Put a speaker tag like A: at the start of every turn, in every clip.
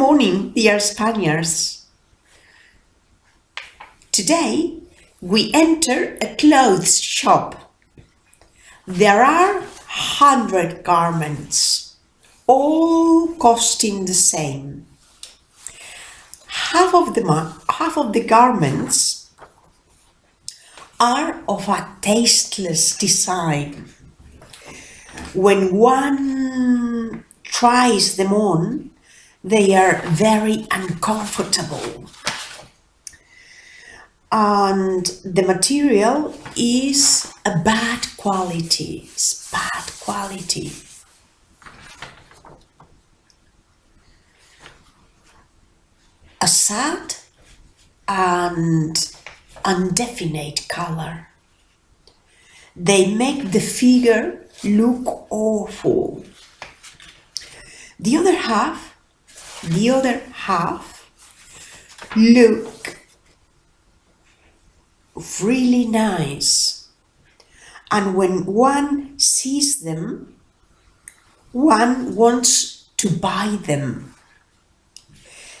A: morning, dear Spaniards. Today we enter a clothes shop. There are hundred garments, all costing the same. Half of the half of the garments are of a tasteless design. When one tries them on, they are very uncomfortable. And the material is a bad quality, it's bad quality. A sad and undefinite color. They make the figure look awful. The other half, the other half look really nice. And when one sees them, one wants to buy them.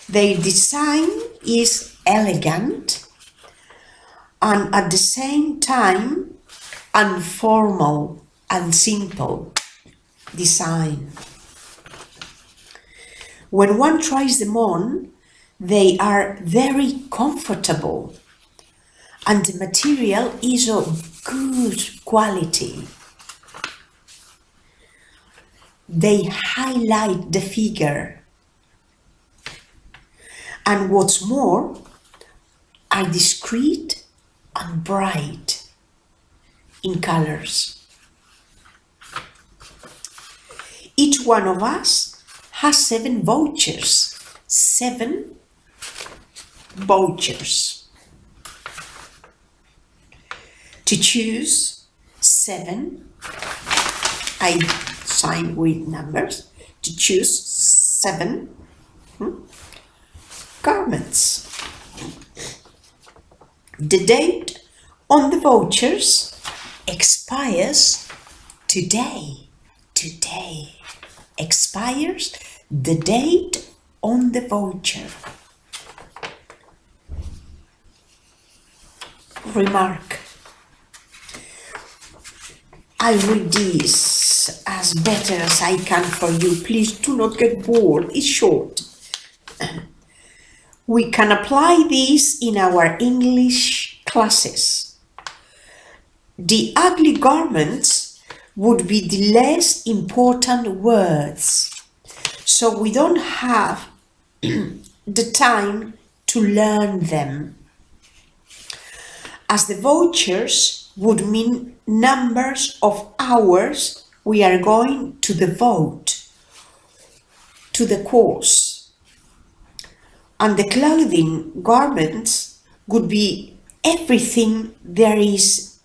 A: Their design is elegant and at the same time informal and simple design. When one tries them on, they are very comfortable and the material is of good quality. They highlight the figure. And what's more, are discreet and bright in colors. Each one of us has seven vouchers. Seven vouchers. To choose seven, I sign with numbers, to choose seven hmm, garments. The date on the vouchers expires today. Today expires the date on the voucher. Remark. I read this as better as I can for you. Please do not get bored. It's short. We can apply this in our English classes. The ugly garments would be the less important words. So we don't have the time to learn them. As the vouchers would mean numbers of hours we are going to devote to the course. And the clothing garments would be everything there is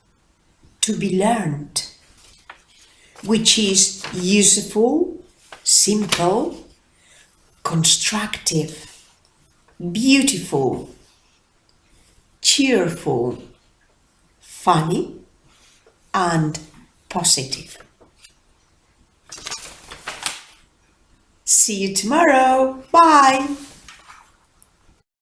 A: to be learned, which is useful, simple, constructive, beautiful, cheerful, funny, and positive. See you tomorrow. Bye.